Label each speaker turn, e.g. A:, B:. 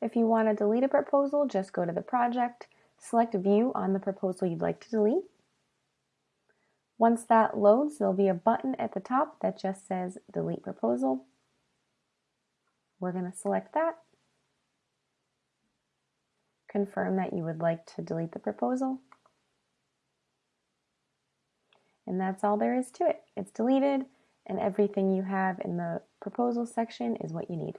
A: If you want to delete a proposal, just go to the project, select view on the proposal you'd like to delete. Once that loads, there'll be a button at the top that just says delete proposal. We're going to select that. Confirm that you would like to delete the proposal. And that's all there is to it. It's deleted and everything you have in the proposal section is what you need.